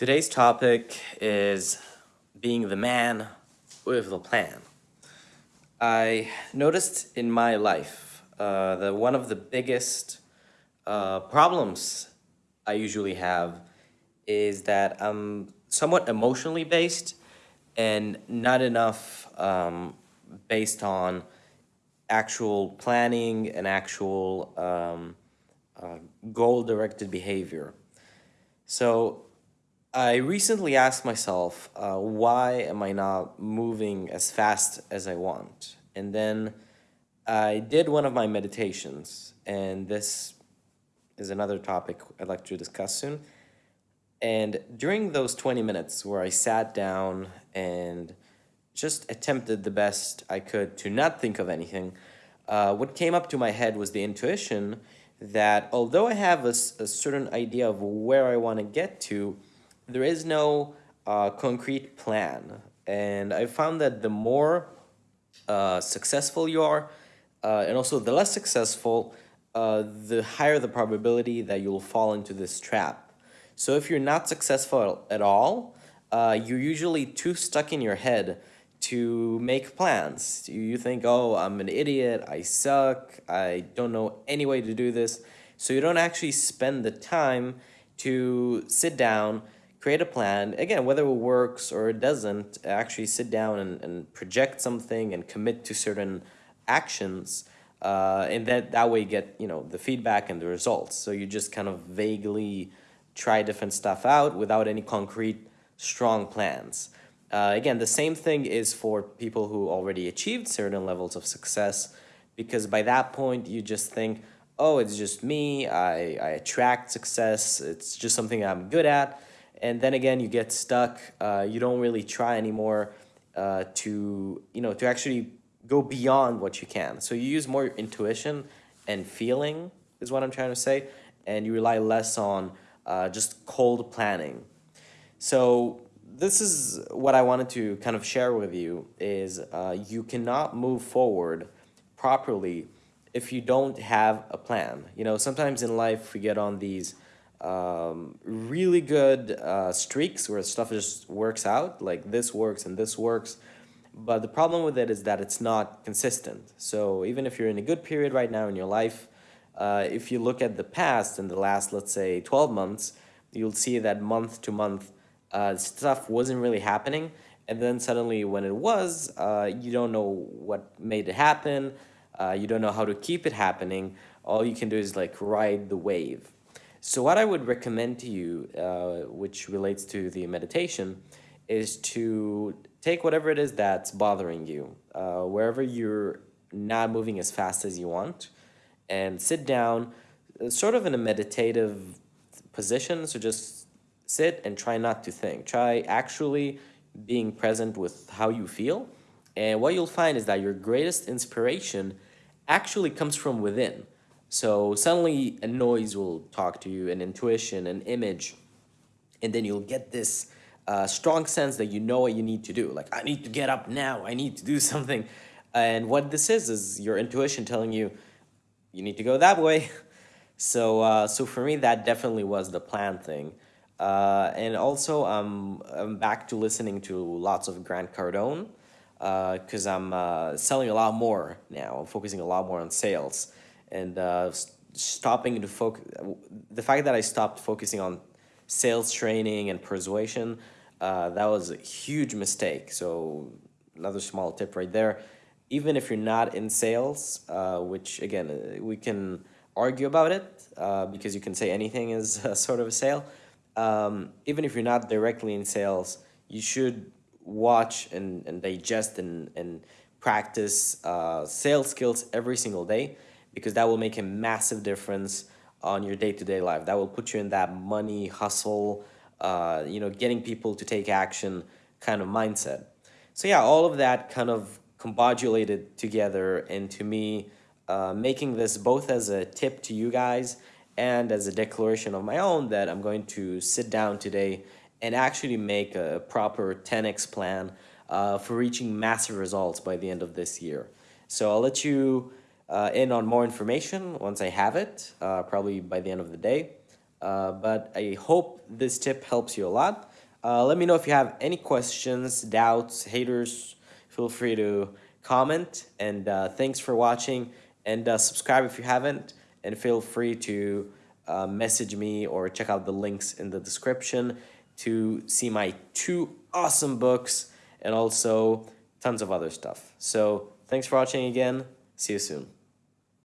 Today's topic is being the man with the plan. I noticed in my life uh, that one of the biggest uh, problems I usually have is that I'm somewhat emotionally based and not enough um, based on actual planning and actual um, uh, goal-directed behavior. So I recently asked myself, uh, why am I not moving as fast as I want? And then I did one of my meditations, and this is another topic I'd like to discuss soon. And during those 20 minutes where I sat down and just attempted the best I could to not think of anything, uh, what came up to my head was the intuition that although I have a, a certain idea of where I want to get to, there is no uh, concrete plan. And I found that the more uh, successful you are, uh, and also the less successful, uh, the higher the probability that you'll fall into this trap. So if you're not successful at all, uh, you're usually too stuck in your head to make plans. You think, oh, I'm an idiot, I suck, I don't know any way to do this. So you don't actually spend the time to sit down, create a plan, again, whether it works or it doesn't, actually sit down and, and project something and commit to certain actions. Uh, and that, that way you get, you know, the feedback and the results. So you just kind of vaguely try different stuff out without any concrete, strong plans. Uh, again, the same thing is for people who already achieved certain levels of success, because by that point you just think, oh, it's just me, I, I attract success, it's just something I'm good at and then again you get stuck. Uh, you don't really try anymore uh, to you know to actually go beyond what you can. So you use more intuition and feeling is what i'm trying to say and you rely less on uh, just cold planning. So this is what i wanted to kind of share with you is uh, you cannot move forward properly if you don't have a plan. You know sometimes in life we get on these um, really good uh, streaks where stuff just works out, like this works and this works. But the problem with it is that it's not consistent. So even if you're in a good period right now in your life, uh, if you look at the past in the last, let's say, 12 months, you'll see that month to month uh, stuff wasn't really happening. And then suddenly when it was, uh, you don't know what made it happen. Uh, you don't know how to keep it happening. All you can do is like ride the wave. So what I would recommend to you, uh, which relates to the meditation, is to take whatever it is that's bothering you, uh, wherever you're not moving as fast as you want, and sit down, uh, sort of in a meditative position. So just sit and try not to think. Try actually being present with how you feel. And what you'll find is that your greatest inspiration actually comes from within. So suddenly a noise will talk to you, an intuition, an image, and then you'll get this uh, strong sense that you know what you need to do. Like, I need to get up now, I need to do something. And what this is, is your intuition telling you, you need to go that way. So, uh, so for me, that definitely was the plan thing. Uh, and also, um, I'm back to listening to lots of Grant Cardone because uh, I'm uh, selling a lot more now. I'm focusing a lot more on sales and uh, stopping to focus. The fact that I stopped focusing on sales training and persuasion, uh, that was a huge mistake. So another small tip right there. Even if you're not in sales, uh, which again, uh, we can argue about it uh, because you can say anything is a sort of a sale. Um, even if you're not directly in sales, you should watch and, and digest and, and practice uh, sales skills every single day because that will make a massive difference on your day-to-day -day life. That will put you in that money hustle, uh, you know, getting people to take action kind of mindset. So yeah, all of that kind of combobulated together into me uh, making this both as a tip to you guys and as a declaration of my own that I'm going to sit down today and actually make a proper 10x plan uh, for reaching massive results by the end of this year. So I'll let you uh, in on more information once I have it, uh, probably by the end of the day. Uh, but I hope this tip helps you a lot. Uh, let me know if you have any questions, doubts, haters. Feel free to comment. And uh, thanks for watching. And uh, subscribe if you haven't. And feel free to message me or check out the links in the description to see my two awesome books and also tons of other stuff. So thanks for watching again. See you soon.